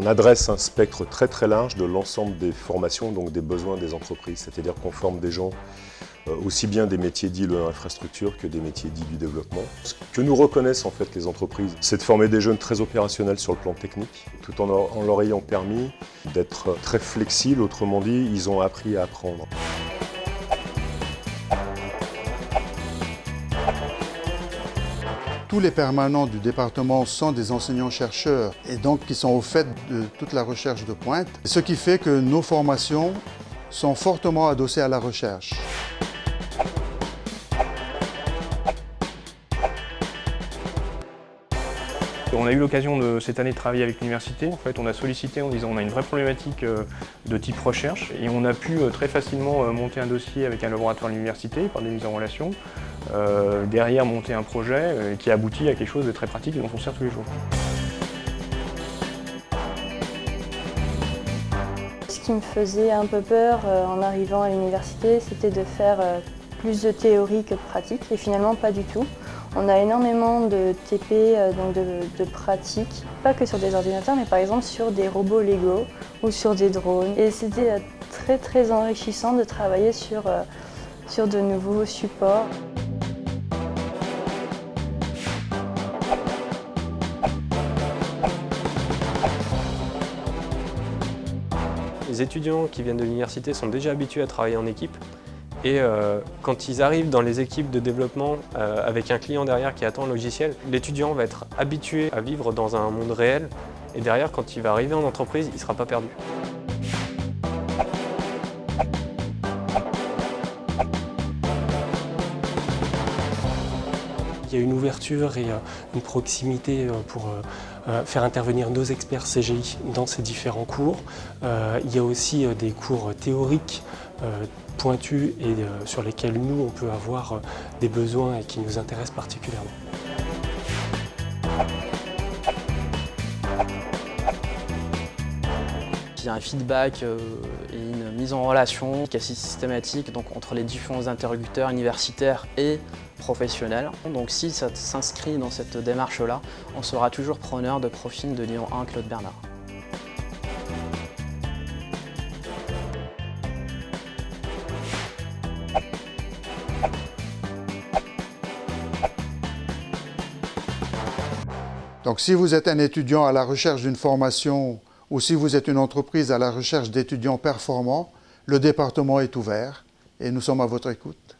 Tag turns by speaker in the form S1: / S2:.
S1: On adresse un spectre très très large de l'ensemble des formations, donc des besoins des entreprises. C'est-à-dire qu'on forme des gens euh, aussi bien des métiers dits de l'infrastructure que des métiers dits du développement. Ce que nous reconnaissent en fait les entreprises, c'est de former des jeunes très opérationnels sur le plan technique, tout en leur, ayant permis d'être très flexibles, autrement dit, ils ont appris à apprendre.
S2: Tous les permanents du département sont des enseignants-chercheurs et donc qui sont au fait de toute la recherche de pointe, ce qui fait que nos formations sont fortement adossées à la recherche.
S3: On a eu l'occasion cette année de travailler avec l'université. En fait, on a sollicité en disant on a une vraie problématique euh, de type recherche et on a pu euh, très facilement euh, monter un dossier avec un laboratoire de l'université par des mises en relation. derrière, monter un projet qui aboutit à quelque chose de très pratique et dont on sert tous les jours.
S4: Ce qui me faisait un peu peur en arrivant à l'université, c'était de faire plus de théorie que de pratique et finalement pas du tout. On a énormément de TP, euh, donc de, pratiques, pas que sur des ordinateurs, mais par exemple sur des robots Lego ou sur des drones. Et c'était euh, très très enrichissant de travailler sur, euh, sur de nouveaux supports.
S5: Les étudiants qui viennent de l'université sont déjà habitués à travailler en équipe. Et euh, quand ils arrivent dans les équipes de développement euh, avec un client derrière qui attend le logiciel, l'étudiant va être habitué à vivre dans un monde réel et derrière, quand il va arriver en entreprise, il ne sera pas perdu. Il y a une ouverture et euh, une proximité pour faire intervenir nos experts CGI dans ces différents cours. Il y a aussi des cours théoriques pointus et euh, sur lesquels nous, on peut avoir euh, des besoins et qui nous intéressent particulièrement.
S6: Il y a un feedback euh, et une mise en relation qui est systématique donc, entre les différents interlocuteurs universitaires et professionnels. Donc si ça s'inscrit dans cette démarche-là, on sera toujours preneur de profil de Lyon 1 Claude Bernard.
S2: Donc si vous êtes un étudiant à la recherche d'une formation ou si vous êtes une entreprise à la recherche d'étudiants performants, le département est ouvert et nous sommes à votre écoute.